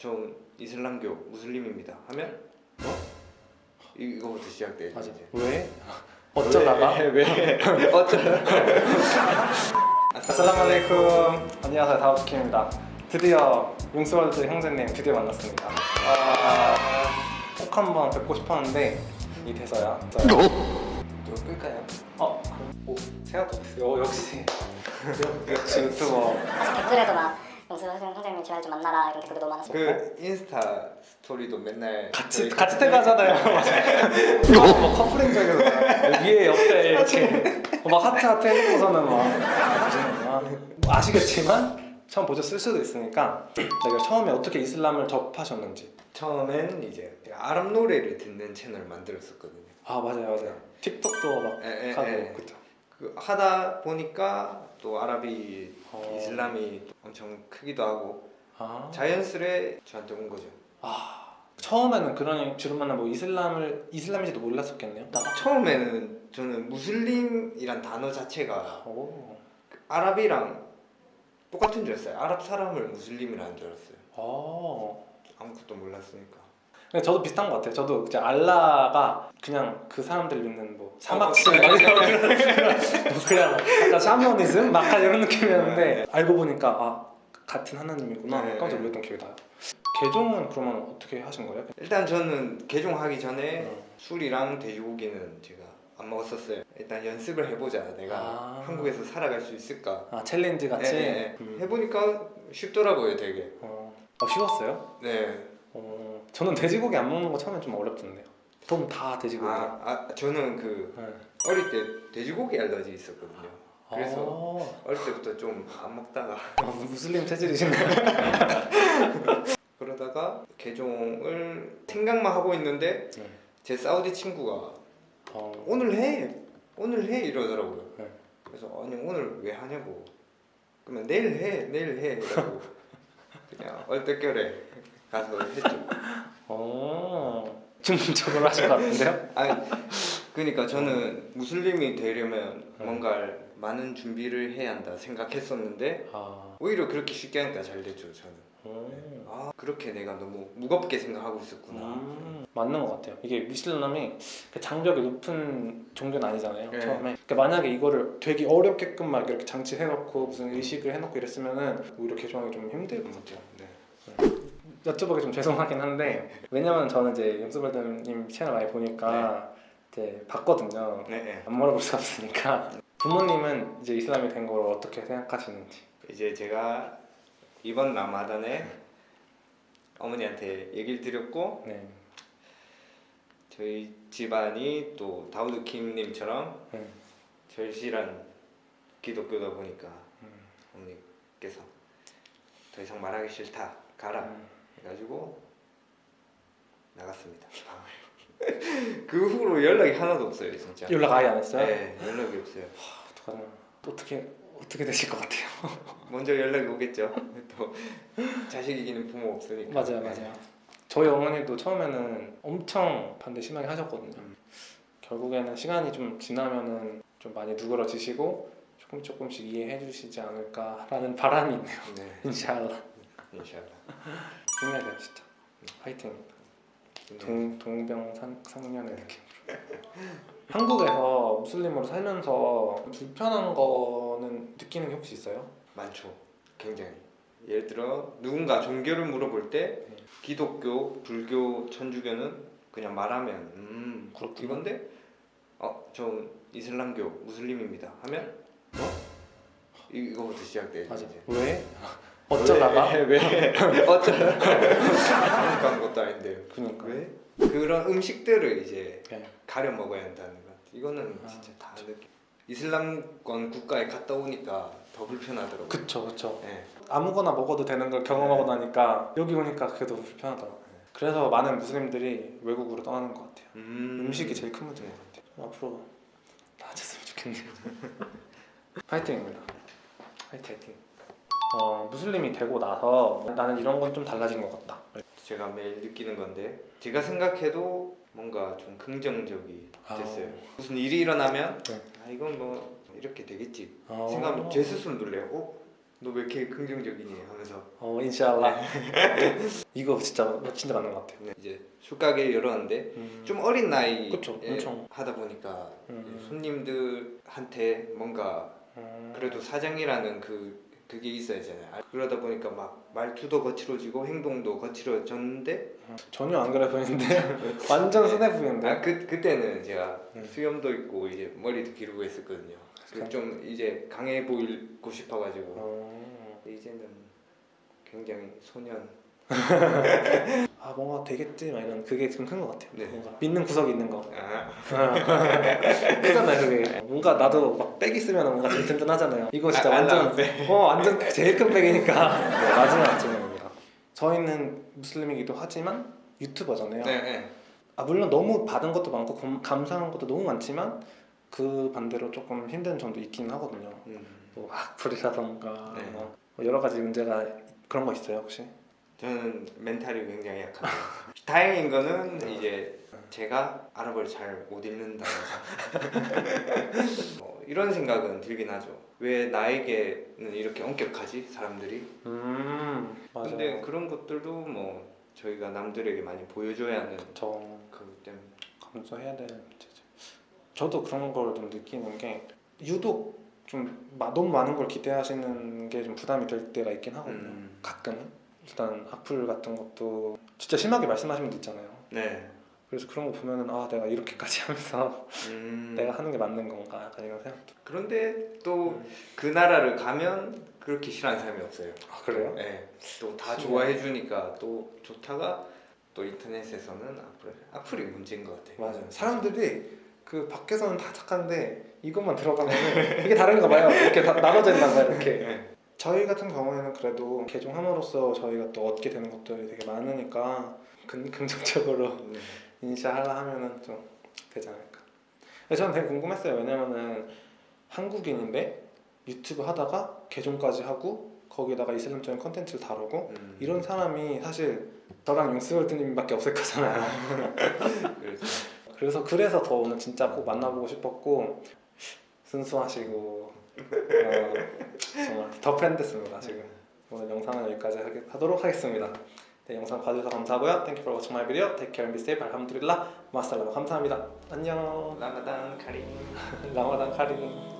저 이슬람교 무슬림입니다 하면 어? 이- 이거부터 시작돼요 맞아. 이제. 왜? 어쩌다가? 왜? 왜? 어쩌다가? 아살라말레이쿰 안녕하세요 다우트킴입니다 드디어 용스월드 형제님 드디어 만났습니다 아, 꼭 한번 뵙고 싶었는데 이 대서야 이거 끌까요? 어? 오 생각도 못했어요 어, 역시 역시 유튜브 댓글에도 막 영수 선생님 제발 좀 만나라 이런 댓글도 너무 많았어요. 그 인스타 스토리도 맨날 같이 같이 태그하잖아요. 뭐 커플인 줄 알고 위에 옆에 이렇게 막 하트 하트 해놓고서는 막막 아시겠지만 처음 보셨을 수도 있으니까 제가 처음에 어떻게 이슬람을 접하셨는지. 처음엔 이제 아랍 노래를 듣는 채널 만들었었거든요. 아 맞아요 맞아요. 틱톡도 막 에, 에, 하고 에. 그죠 그 하다 보니까 또 아랍이 어. 이슬람이 또 엄청 크기도 하고 아, 자연스레 저한테 온 거죠 아 처음에는 그런 주로 만나 뭐 이슬람을 이슬람인지도 몰랐었겠네요 나 처음에는 저는 무슬림이란 단어 자체가 오. 아랍이랑 똑같은 줄 알았어요 아랍 사람을 무슬림이라는 줄 알았어요 어. 아무것도 몰랐으니까 근데 저도 비슷한 것 같아요. 저도 이제 알라가 그냥 그 사람들이 믿는 뭐 사막신 어, 막 이런 그런 뭐 그냥 약간 샤머니즘 막 이런 느낌이었는데 알고 보니까 아 같은 하나님이구나 네. 깜짝 놀랐던 기억이 나요. 개종은 그러면 어떻게 하신 거예요? 일단 저는 개종하기 전에 음. 술이랑 돼지고기는 제가 안 먹었었어요 일단 연습을 해보자 내가 아. 한국에서 살아갈 수 있을까 아 challenge 같이 네, 네. 음. 해보니까 쉽더라고요 되게 어, 어, 쉬웠어요? 네 어, 저는 돼지고기 안 먹는 거 처음에 좀 어렵던데요. 돈다 돼지고기. 아, 아 저는 그 네. 어릴 때 돼지고기 알러지 있었거든요 그래서 어, 어릴 때부터 좀 안 먹다가 아, 무슬림 체질이신가요? 그러다가 개종을 생각만 하고 있는데 네. 제 사우디 친구가 어, 오늘 해 오늘 해 이러더라고요 네. 그래서 아니 오늘 왜 하냐고 그러면 내일 해 내일 해 이러고 그냥 얼떨결에 가서 했죠 어, 중적으로 하신 것 같은데요? 아니 그러니까 저는 무슬림이 되려면 네. 뭔가 많은 준비를 해야 한다 생각했었는데 아, 오히려 그렇게 쉽게 하니까 잘 됐죠 저는 음. 아 그렇게 내가 너무 무겁게 생각하고 있었구나 음, 맞는 것 같아요. 이게 미슬람이 그 장벽이 높은 종교는 아니잖아요. 네. 처음에. 그러니까 만약에 이거를 되게 어렵게끔 막 이렇게 장치해놓고 무슨 의식을 해놓고 이랬으면은 오히려 개종하기 좀 힘들 것 같아요. 네. 여쭤보기 좀 죄송하긴 한데 왜냐면 저는 이제 영수발드님 채널 많이 보니까 이제 봤거든요. 네, 네. 안 물어볼 수 없으니까 부모님은 이제 이슬람이 된 걸 어떻게 생각하시는지. 이제 제가 이번 라마단에 어머니한테 얘기를 드렸고 네. 저희 집안이 또 다우드 킴님처럼 네. 절실한 기독교다 보니까 음. 어머니께서 더 이상 말하기 싫다 가라 음. 해가지고 나갔습니다 그 후로 연락이 하나도 없어요 진짜 연락 아예 안 했어요? 네 연락이 없어요 어떡하나. 어떻게 어떻게 되실 것 같아요? 먼저 연락이 오겠죠 또 자식 이기는 부모 없으니까 맞아요, 네. 맞아요. 저희 어머니도 처음에는 엄청 반대 심하게 하셨거든요. 음. 결국에는 시간이 좀 지나면은 좀 많이 누그러지시고 조금 조금씩 이해해 주시지 않을까라는 바람이 있네요. 네 인샬라. 인샬라 힘내세요, 진짜. 화이팅. 동 동병상련의 느낌. 한국에서 무슬림으로 살면서 불편한 거는 느끼는 게 혹시 있어요? 많죠. 굉장히. 예를 들어 누군가 종교를 물어볼 때 네. 기독교, 불교, 천주교는 그냥 말하면 음 그렇구나. 이건데 어 저 이슬람교 무슬림입니다 하면 어 이- 이거부터 시작돼요. 맞아. 이제. 왜? 어쩌다가? 왜, 왜? 어쩌다가 그런 것도 아닌데 그러니까. 왜 그런 음식들을 이제 네. 가려 먹어야 한다는 것 이거는 아, 진짜 다 느끼. 이슬람권 국가에 갔다 오니까 더 불편하더라고요. 그쵸, 그쵸. 네. 아무거나 먹어도 되는 걸 경험하고 네. 나니까 여기 오니까 그게 더 불편하더라고요. 그래서 많은 무슬림들이 외국으로 떠나는 것 같아요. 음. 음식이 제일 큰 문제인 것 같아요. 앞으로 나아졌으면 좋겠네요. 파이팅입니다. 파이팅. 파이팅. 어, 무슬림이 되고 나서 나는 이런 건 좀 달라진 것 같다. 제가 매일 느끼는 건데 제가 생각해도 뭔가 좀 긍정적이 아. 됐어요. 무슨 일이 일어나면 네. 아 이건 뭐 이렇게 되겠지 어. 생각하면 제 스스로 놀래요. 어 너 왜 이렇게 긍정적이니 하면서 어 인샬라 이거 진짜 진짜 맞는 것 같아요 네, 이제 술가게 열었는데 음. 좀 어린 나이에 그쵸, 엄청. 하다 보니까 음. 손님들한테 뭔가 음. 그래도 사장이라는 그 그게 있어야잖아요. 아, 그러다 보니까 막 말투도 거칠어지고 행동도 거칠어졌는데 전혀 안 그래 보이는데 완전 순해 보이는데 아 그 그때는 제가 음. 수염도 있고 이제 머리도 기르고 했었거든요. 그좀 이제 강해 보이고 싶어가지고 어. 이제는 굉장히 소년. 아 뭔가 되겠지 막 이런 그게 좀 큰 것 같아요 네. 뭔가 믿는 구석이 있는 거 아, 크잖아요 그게 뭔가 나도 막 백 있으면 뭔가 좀 든든하잖아요 이거 진짜 아, 안 완전 나왔네. 어 완전 제일 큰 백이니까 네, 마지막 질문입니다 저희는 무슬림이기도 하지만 유튜버잖아요 네, 네. 아 물론 너무 받은 것도 많고 감- 감사한 것도 너무 많지만 그 반대로 조금 힘든 점도 있긴 하거든요 음. 뭐 악플이라던가 네. 뭐 여러 가지 문제가 그런 거 있어요 혹시? 저는 멘탈이 굉장히 약합니다. 다행인 거는 이제 제가 아랍어를 잘 못 읽는다는 점. 어, 이런 생각은 들긴 하죠. 왜 나에게는 이렇게 엄격하지 사람들이? 음 근데 그런 것들도 뭐 저희가 남들에게 많이 보여줘야 하는 저 그것 때문에. 감수해야 될 문제죠. 저도 그런 걸 좀 느끼는 게 유독 좀 마- 너무 많은 걸 기대하시는 게 좀 부담이 될 때가 있긴 하거든요. 음. 가끔 일단 악플 같은 것도 진짜 심하게 말씀하시는 분도 있잖아요. 네. 그래서 그런 거 보면은 아 내가 이렇게까지 하면서 음. 내가 하는 게 맞는 건가 약간 이런 생각도. 그런데 또그 나라를 가면 그렇게 싫어하는 사람이 없어요. 아 그래요? 네. 또 다. 좋아해 주니까 또 좋다가 또 인터넷에서는 악플 악플이 문제인 것 같아요. 맞아요. 사람들이 그 밖에서는 다 착한데 이것만 들어가면 이게 다른가 봐요. 이렇게 다 나눠져 있나 봐요. 이렇게. 네. 저희 같은 경우에는 그래도 개종함으로써 저희가 또 얻게 되는 것들이 되게 많으니까 긍, 긍정적으로 네. 인지하려 하면은 좀 되지 않을까. 저는 되게 궁금했어요. 왜냐면은 한국인인데 유튜브 하다가 개종까지 하고 거기다가 이슬람적인 컨텐츠를 다루고 음. 이런 사람이 사실 저랑 용스월드님밖에 없을 거잖아요. 그렇죠. 그래서 그래서 더 오늘 진짜 꼭 만나보고 싶었고 순수하시고 어, 정말 더 팬됐습니다 지금. 오늘 영상은 여기까지 하도록 하겠습니다. 네, 영상 봐주셔서 감사하고요. Thank you for watching my video. Take care and be safe. 알함두릴라. 마살라마 감사합니다. 안녕. 라마단 카림. 라마단 카림